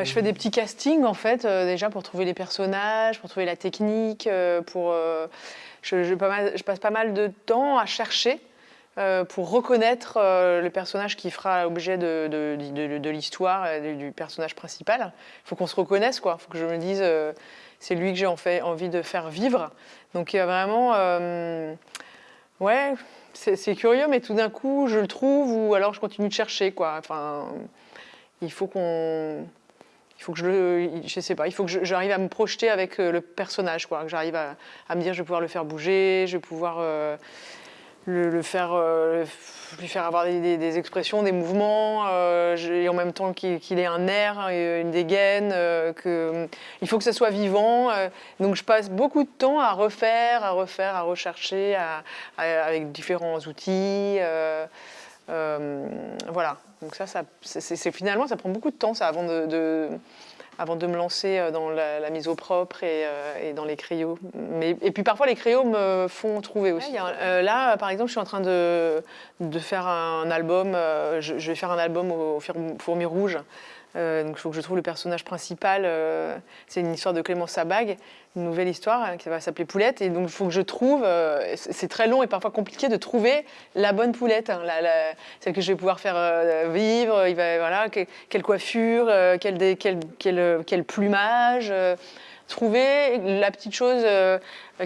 bah, Je fais des petits castings en fait, euh, déjà pour trouver les personnages, pour trouver la technique, euh, pour, euh, je, passe pas mal de temps à chercher pour reconnaître le personnage qui fera l'objet de, l'histoire, du, personnage principal. Il faut qu'on se reconnaisse, quoi. Il faut que je me dise, c'est lui que j'ai envie de faire vivre. Donc il y a vraiment, ouais, c'est curieux, mais tout d'un coup, je le trouve ou alors je continue de chercher, quoi. Enfin, il faut qu'on il faut que je je sais pas, il faut que j'arrive à me projeter avec euh, le personnage, quoi. Que j'arrive à, me dire, je vais pouvoir le faire bouger, je vais pouvoir euh, le, faire, euh, lui faire avoir des, expressions, des mouvements, et en même temps qu'il ait un air, une dégaine, que il faut que ça soit vivant. donc je passe beaucoup de temps à refaire, à refaire, à rechercher, avec différents outils. Euh, voilà. Donc ça, ça c'est- finalement, ça prend beaucoup de temps, ça, avant de, de- avant de me lancer euh, dans la, la mise au propre et, euh, et dans les crayons. Mais, et puis parfois, les crayons me font trouver aussi. A euh, là, par exemple, je suis en train de, de faire un album. euh, je, je vais faire un album au, au Fourmi- Fourmi Rouge. Euh, donc il faut que je trouve le personnage principal. euh, c'est une histoire de Clémence Sabag, une nouvelle histoire hein, qui va s'appeler Poulette. Et donc il faut que je trouve. euh, c'est très long et parfois compliqué de trouver la bonne poulette, hein, celle que je vais pouvoir faire vivre. Il va voilà que- quelle coiffure, quel, plumage. trouver la petite chose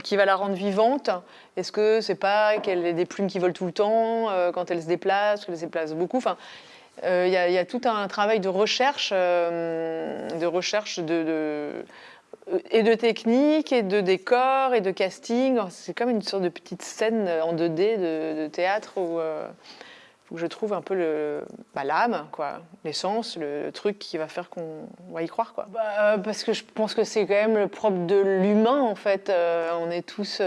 qui va la rendre vivante. Est-ce que c'est pas qu'elle ait des plumes qui volent tout le temps quand elle se déplace, qu'elle se déplace beaucoup. Enfin, euh, il il y a tout un travail de recherche, euh, de recherche et de technique, et de décor, et de casting. C'est comme une sorte de petite scène en 2D de, théâtre où, euh, où je trouve un peu bah, l'âme, l'essence, le, truc qui va faire qu'on va y croire. Quoi. Bah, euh, parce que je pense que c'est quand même le propre de l'humain, en fait. Euh, on est tous...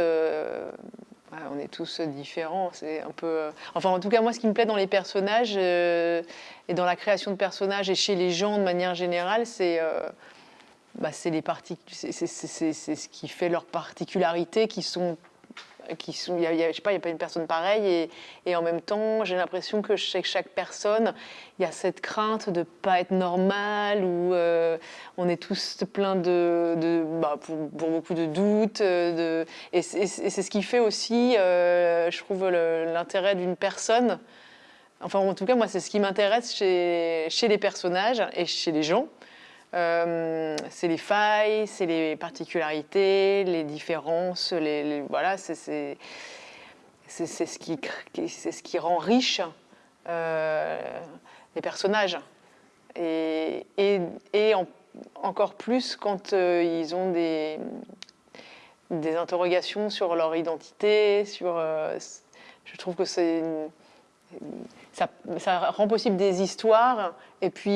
Ouais, on est tous différents. C'est un peu. euh, Enfin, en tout cas, moi, ce qui me plaît dans les personnages euh, et dans la création de personnages et chez les gens de manière générale, c'est euh, bah, les partic- c'est- ce qui fait leurs particularités qui sont. Qui sont, je sais pas, il n'y a pas une personne pareille et, en même temps, j'ai l'impression que chez chaque personne, il y a cette crainte de pas être normal ou euh, on est tous plein de, bah, pour, beaucoup de doutes. euh, De, et c'est ce qui fait aussi, euh, je trouve, l'intérêt d'une personne. Enfin, en tout cas, moi, c'est ce qui m'intéresse chez les personnages et chez les gens. Euh, c'est les failles, c'est les particularités, les différences, les, voilà, c'est ce qui ce qui rend riche euh, les personnages. Et, et, et en- encore plus quand euh, ils ont des des interrogations sur leur identité, sur je trouve que c'est ça, rend possible des histoires et puis,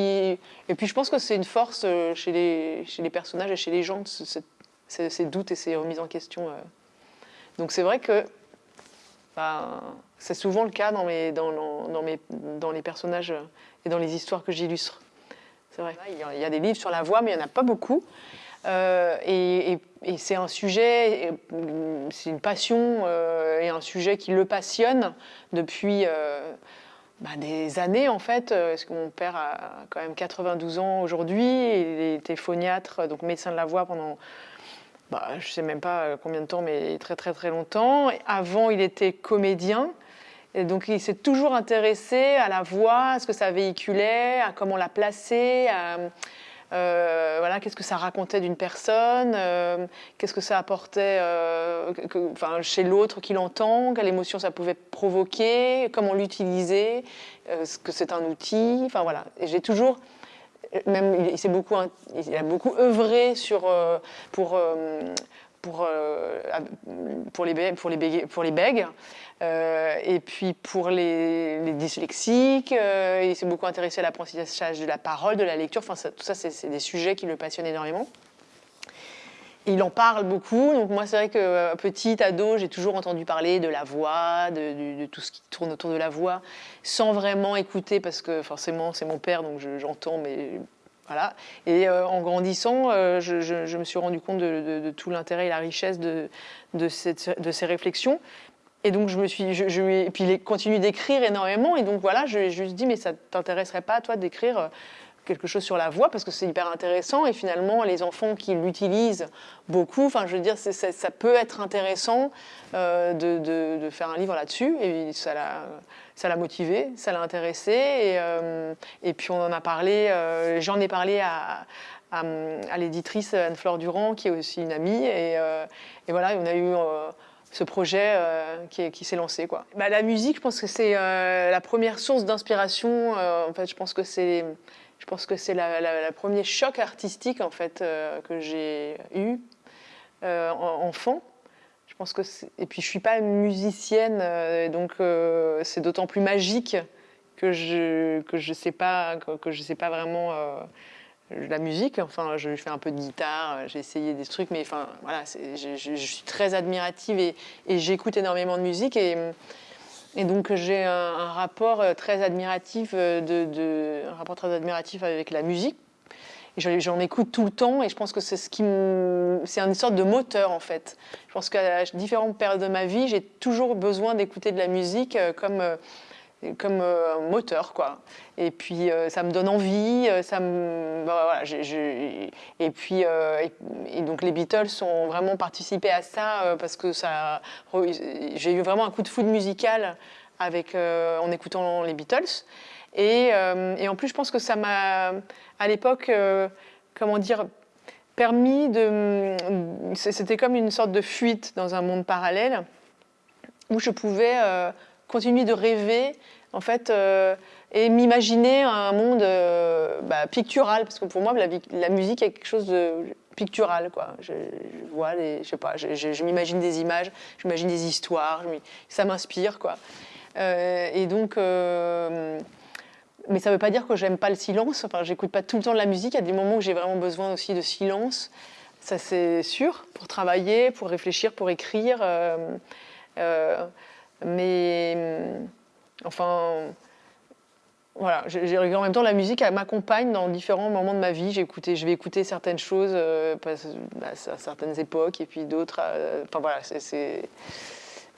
et puis je pense que c'est une force euh, chez les, chez les personnages et chez les gens, ce- ce- ces, ces doutes et ces remises en question. euh. Donc c'est vrai que ben, c'est souvent le cas dans, mes, dans, dans, mes, dans les personnages et dans les histoires que j'illustre. C'est vrai. Il y a des livres sur la voix, mais il n'y en a pas beaucoup. Euh, et, c'est un sujet, euh, c'est une passion euh, et un sujet qui le passionne depuis euh, bah, des années en fait. Parce que mon père a quand même 92 ans aujourd'hui, il était phoniatre, donc médecin de la voix pendant bah, je sais même pas combien de temps, mais très très très longtemps. Avant, il était comédien. Et donc, il s'est toujours intéressé à la voix, à ce que ça véhiculait, à comment la placer, euh, voilà, qu'est-ce que ça racontait d'une personne, euh, qu'est-ce que ça apportait euh, chez l'autre qui l'entend, quelle émotion ça pouvait provoquer, comment l'utiliser, ce que c'est un outil. Enfin voilà. J'ai toujours même il, beaucoup il a beaucoup œuvré sur pour pour euh, pour les pour les pour les bègues. Euh, et puis pour les, dyslexiques, euh, il s'est beaucoup intéressé à l'apprentissage de la parole, de la lecture. Enfin, tout ça, c'est des sujets qui le passionnent énormément. Il en parle beaucoup. Donc moi, c'est vrai que euh, petit ado, j'ai toujours entendu parler de la voix, de, tout ce qui tourne autour de la voix, sans vraiment écouter, parce que forcément, c'est mon père, donc je- j'entends, mais Et euh, en grandissant, euh, je, me suis rendu compte de, tout l'intérêt et la richesse de, ces réflexions. Et donc, je me suis, et puis il continue d'écrire énormément. Et donc, voilà, je lui ai juste dit, mais ça t'intéresserait pas, toi, d'écrire euh, quelque chose sur la voix parce que c'est hyper intéressant et finalement les enfants qui l'utilisent beaucoup, enfin je veux dire ça peut être intéressant euh, de, faire un livre là-dessus et ça l'a motivé, ça l'a intéressé et, euh, et, puis on en a parlé, euh, j'en ai parlé à, à, l'éditrice Anne-Fleur Durand qui est aussi une amie et, et voilà on a eu ce projet qui s'est lancé. Quoi. Bah, la musique, je pense que c'est la première source d'inspiration. en fait, je pense que c'est je pense que c'est le premier choc artistique en fait euh, que j'ai eu euh, enfant. Je pense que et puis je suis pas musicienne, euh, donc c'est d'autant plus magique que je que je sais pas que, je sais pas vraiment la musique. Enfin, je fais un peu de guitare, j'ai essayé des trucs, mais enfin voilà, je, suis très admirative et, et j'écoute énormément de musique et et donc j'ai un, rapport euh, très admiratif euh, de, un rapport très admiratif avec la musique. J'en écoute tout le temps et je pense que c'est ce qui c'est une sorte de moteur en fait. Je pense qu'à différentes périodes de ma vie, j'ai toujours besoin d'écouter de la musique euh, comme comme euh, un moteur quoi. Et puis euh, ça me donne envie, euh, ça me bah, voilà, et puis et, donc les Beatles ont vraiment participé à ça parce que ça j'ai eu vraiment un coup de foudre musical avec en écoutant les Beatles et, en plus je pense que ça m'a à l'époque comment dire permis de c'était comme une sorte de fuite dans un monde parallèle où je pouvais continuer de rêver en fait, euh, et m'imaginer un monde euh, bah, pictural, parce que pour moi, la, musique est quelque chose de pictural. Quoi. Je, vois je sais pas, je, m'imagine des images, je m'imagine des histoires, ça m'inspire. quoi. Euh, et donc, mais ça ne veut pas dire que j'aime pas le silence. Enfin, j'écoute pas tout le temps de la musique. Il y a des moments où j'ai vraiment besoin aussi de silence. Ça, c'est sûr, pour travailler, pour réfléchir, pour écrire. Mais Enfin, voilà, en même temps, la musique m'accompagne dans différents moments de ma vie. je vais écouter certaines choses euh, bah, à certaines époques et puis d'autres. Euh, voilà,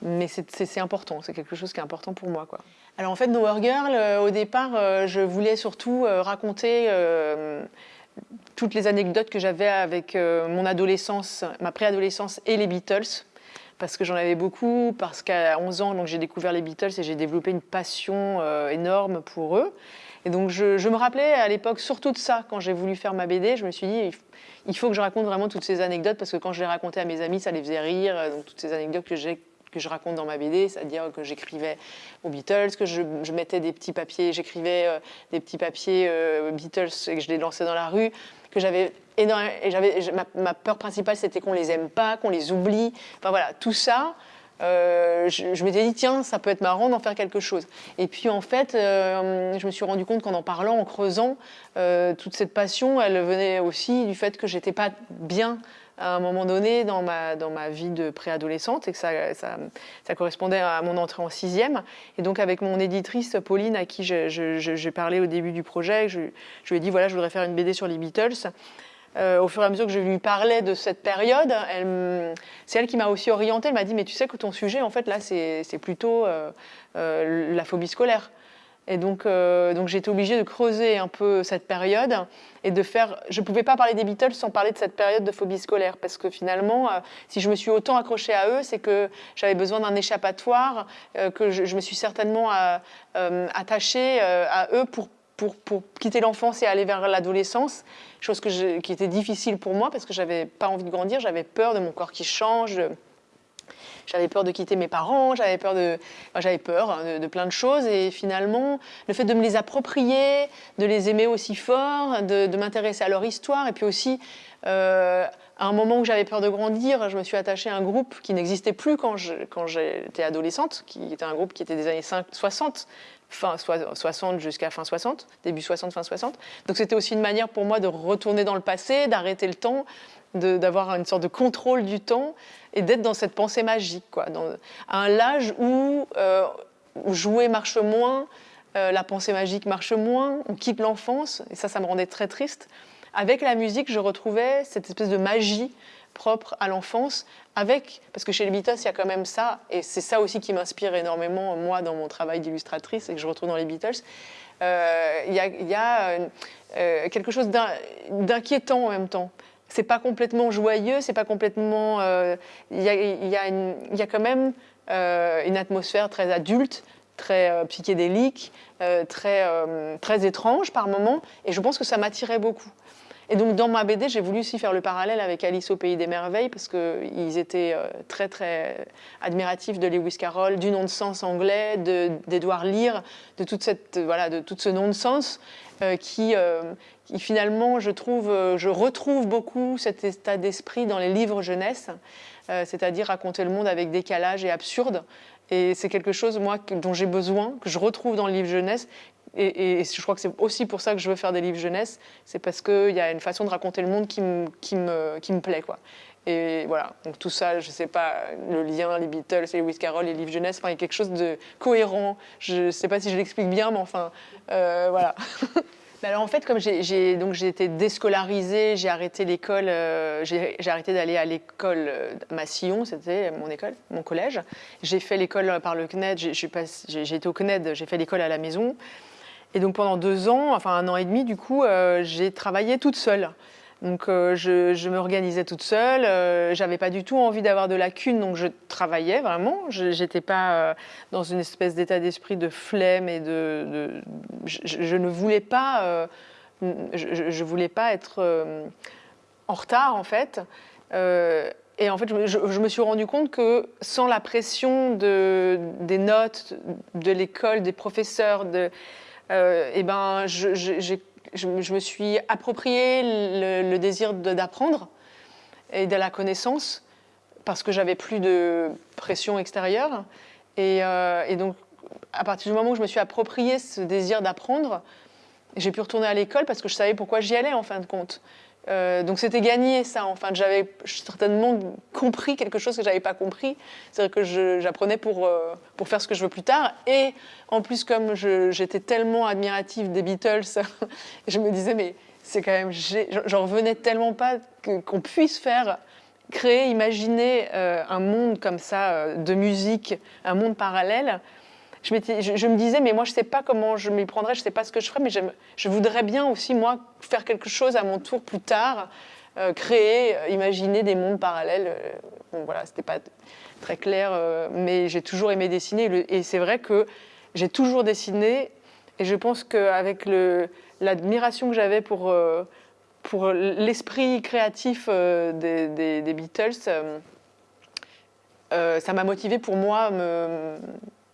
mais c'est important, c'est quelque chose qui est important pour moi. Alors en fait, Nowhere Girl, euh, au départ, je voulais surtout raconter toutes les anecdotes que j'avais avec mon adolescence, ma préadolescence et les Beatles parce que j'en avais beaucoup, parce qu'à 11 ans, j'ai découvert les Beatles et j'ai développé une passion euh, énorme pour eux. Et donc je, me rappelais à l'époque surtout de ça quand j'ai voulu faire ma BD. Je me suis dit, il faut que je raconte vraiment toutes ces anecdotes parce que quand je les racontais à mes amis, ça les faisait rire. Donc toutes ces anecdotes que j'ai que je raconte dans ma BD, c'est-à-dire que j'écrivais aux Beatles, que je, mettais des petits papiers, j'écrivais euh, des petits papiers euh, Beatles et que je les lançais dans la rue, que j'avais et ma, peur principale c'était qu'on les aime pas, qu'on les oublie. Enfin voilà, tout ça. Euh, je, m'étais dit tiens ça peut être marrant d'en faire quelque chose et puis en fait euh, je me suis rendu compte qu'en en parlant en creusant toute cette passion elle venait aussi du fait que j'étais pas bien à un moment donné dans ma, dans ma vie de préadolescente et que ça, ça, correspondait à mon entrée en sixième. Et donc avec mon éditrice Pauline, à qui j'ai parlé au début du projet, je, je lui ai dit voilà, je voudrais faire une BD sur les Beatles. Euh, au fur et à mesure que je lui parlais de cette période, c'est elle qui m'a aussi orientée. Elle m'a dit, mais tu sais que ton sujet, en fait, là, c'est plutôt euh, euh, la phobie scolaire. Et donc, donc j'ai été obligée de creuser un peu cette période et de faire. Je ne pouvais pas parler des Beatles sans parler de cette période de phobie scolaire, parce que finalement, si je me suis autant accrochée à eux, c'est que j'avais besoin d'un échappatoire, que je, me suis certainement attachée à eux pour pour, quitter l'enfance et aller vers l'adolescence, chose qui était difficile pour moi parce que j'avais pas envie de grandir, j'avais peur de mon corps qui change, j'avais peur de quitter mes parents, j'avais peur de, hein, de, plein de choses et finalement le fait de me les approprier, de les aimer aussi fort, de, m'intéresser à leur histoire et puis aussi euh, à un moment où j'avais peur de grandir, je me suis attachée à un groupe qui n'existait plus quand j'étais adolescente, qui était un groupe qui était des années 60, fin 60 jusqu'à fin 60, début 60, fin 60. Donc c'était aussi une manière pour moi de retourner dans le passé, d'arrêter le temps, d'avoir une sorte de contrôle du temps et d'être dans cette pensée magique, quoi, à un âge où, euh, jouer marche moins, euh, la pensée magique marche moins, on quitte l'enfance, et ça, ça me rendait très triste. Avec la musique, je retrouvais cette espèce de magie propre à l'enfance, avec, parce que chez les Beatles, il y a quand même ça, et c'est ça aussi qui m'inspire énormément, moi, dans mon travail d'illustratrice, et que je retrouve dans les Beatles. Euh, il y a, quelque chose d'inquiétant en même temps. C'est pas complètement joyeux, c'est pas complètement. Il y, y, a, quand même une atmosphère très adulte, très psychédélique, très, très étrange par moments, et je pense que ça m'attirait beaucoup. Et donc dans ma BD, j'ai voulu aussi faire le parallèle avec Alice au pays des merveilles parce qu'ils étaient euh, très très admiratifs de Lewis Carroll, du non-sens anglais, d'Edouard Lear, de toute cette voilà de tout ce non-sens qui, euh, qui, finalement je trouve je retrouve beaucoup cet état d'esprit dans les livres jeunesse, c'est-à-dire raconter le monde avec décalage et absurde. Et c'est quelque chose, moi, dont j'ai besoin, que je retrouve dans le livre jeunesse, et, je crois que c'est aussi pour ça que je veux faire des livres jeunesse, c'est parce qu'il y a une façon de raconter le monde qui me, qui me, qui me plaît. Quoi. Et voilà, donc tout ça, je ne sais pas, le lien, les Beatles, les Lewis Carroll, les livres jeunesse, enfin, il y a quelque chose de cohérent. Je ne sais pas si je l'explique bien, mais enfin, euh, voilà. alors en fait, comme j'ai été déscolarisée, j'ai arrêté l'école, euh, j'ai arrêté d'aller à l'école euh, Massillon, c'était mon école, mon collège. J'ai fait l'école par le CNED, j'ai été au CNED, j'ai fait l'école à la maison. Et donc pendant deux ans, enfin un an et demi du coup, euh, j'ai travaillé toute seule. Donc euh, je, je m'organisais toute seule, euh, j'avais pas du tout envie d'avoir de lacunes, donc je travaillais vraiment. Je n'étais pas dans une espèce d'état d'esprit de flemme et de... je, ne voulais pas... je, voulais pas être en retard en fait. et en fait, je, me suis rendu compte que sans la pression de, des notes, de l'école, des professeurs, de, euh, et ben, je, me suis approprié le, désir d'apprendre et de la connaissance parce que j'avais plus de pression extérieure. Et, euh, et, donc, à partir du moment où je me suis approprié ce désir d'apprendre, j'ai pu retourner à l'école parce que je savais pourquoi j'y allais en fin de compte. Euh, donc c'était gagné ça. Enfin, j'avais certainement compris quelque chose que j'avais pas compris. C'est-à-dire que j'apprenais pour euh, pour faire ce que je veux plus tard. Et en plus, comme j'étais tellement admirative des Beatles, je me disais mais c'est quand même, j'en revenais tellement pas qu'on puisse faire créer, imaginer euh, un monde comme ça de musique, un monde parallèle je, me disais, mais moi, je ne sais pas comment je m'y prendrais, je ne sais pas ce que je ferais, mais je voudrais bien aussi, moi, faire quelque chose à mon tour plus tard, euh, créer, euh, imaginer des mondes parallèles. Euh, bon, voilà, c'était pas très clair, mais j'ai toujours aimé dessiner. et c'est vrai que j'ai toujours dessiné, et je pense qu'avec l'admiration que j'avais pour, pour l'esprit créatif des, des, Beatles, ça m'a motivé pour moi me,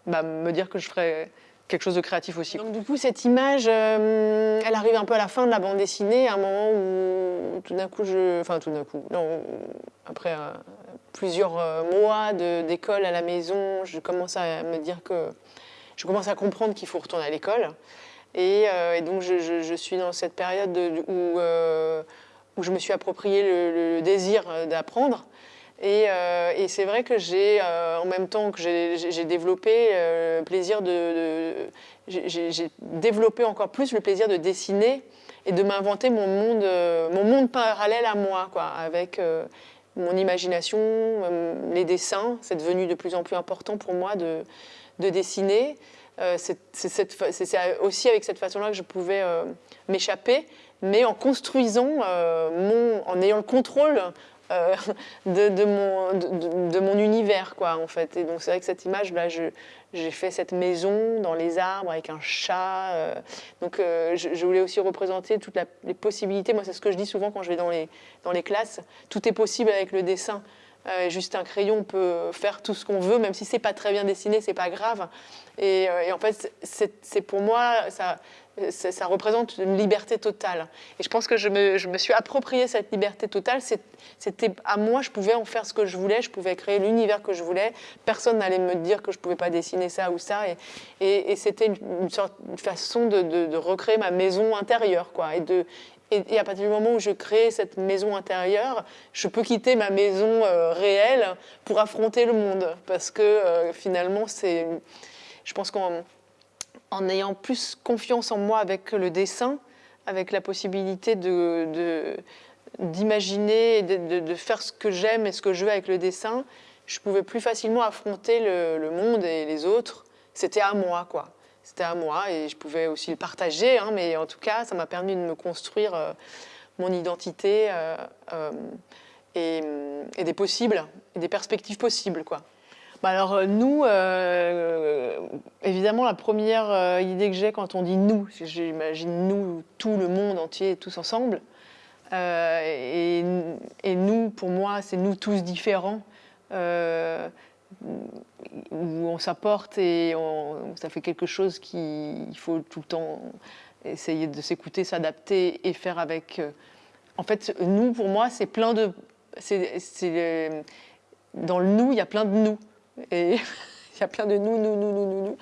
bah, me dire que je ferais quelque chose de créatif aussi. Donc du coup, cette image, euh, elle arrive un peu à la fin de la bande dessinée, à un moment où tout d'un coup, je... Enfin, tout d'un coup, non, après euh, plusieurs euh, mois d'école à la maison, je commence à me dire que... Je commence à comprendre qu'il faut retourner à l'école. Et, donc, je, suis dans cette période où, où je me suis approprié le désir d'apprendre. Euh, et, c'est vrai que j'ai, euh, en même temps que j'ai développé euh, plaisir de, j'ai développé encore plus le plaisir de dessiner et de m'inventer mon monde, mon monde parallèle à moi, quoi, avec mon imagination, les dessins. C'est devenu de plus en plus important pour moi de, de dessiner. c'est aussi avec cette façon-là que je pouvais m'échapper, mais en construisant, mon, en ayant le contrôle euh, de, mon, univers, quoi, en fait. Et donc, c'est vrai que cette image, là, j'ai fait cette maison dans les arbres avec un chat. Euh. donc, euh, je, voulais aussi représenter toutes les possibilités. Moi, c'est ce que je dis souvent quand je vais dans les, dans les classes. Tout est possible avec le dessin. Juste un crayon peut faire tout ce qu'on veut, même si c'est pas très bien dessiné, c'est pas grave. Et, et en fait, c'est pour moi, ça, ça représente une liberté totale. Et je pense que je me, je me suis approprié cette liberté totale. C'était à moi, je pouvais en faire ce que je voulais, je pouvais créer l'univers que je voulais. Personne n'allait me dire que je pouvais pas dessiner ça ou ça. Et, c'était une, sorte, de façon de, de, recréer ma maison intérieure. Quoi, et, de, et, à partir du moment où je crée cette maison intérieure, je peux quitter ma maison euh, réelle pour affronter le monde. Parce que euh, finalement. Je pense qu'on en ayant plus confiance en moi avec le dessin, avec la possibilité d'imaginer, de, de, faire ce que j'aime et ce que je veux avec le dessin, je pouvais plus facilement affronter le, monde et les autres. C'était à moi, quoi. C'était à moi et je pouvais aussi le partager, hein, mais en tout cas, ça m'a permis de me construire euh, mon identité euh, euh, et, des possibles, des perspectives possibles. Quoi. Bah alors nous, évidemment, la première idée que j'ai quand on dit nous, j'imagine nous, tout le monde entier, tous ensemble, et, nous, pour moi, c'est nous tous différents où on s'apporte et ça fait quelque chose qu'il faut tout le temps essayer de s'écouter, s'adapter et faire avec. Euh, en fait, nous, pour moi, c'est plein de. C'est, dans le nous, il y a plein de nous. Et il y a plein de nous, nous, nous, nous, nous, nous.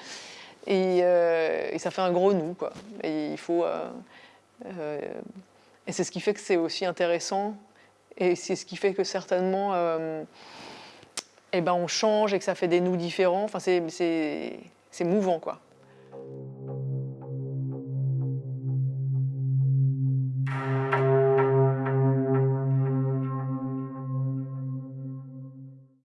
Et, euh, ça fait un gros nous, quoi. Et il faut. Euh, et c'est ce qui fait que c'est aussi intéressant. Et c'est ce qui fait que certainement eh ben, on change et que ça fait des nous différents. Enfin, c'est mouvant, quoi.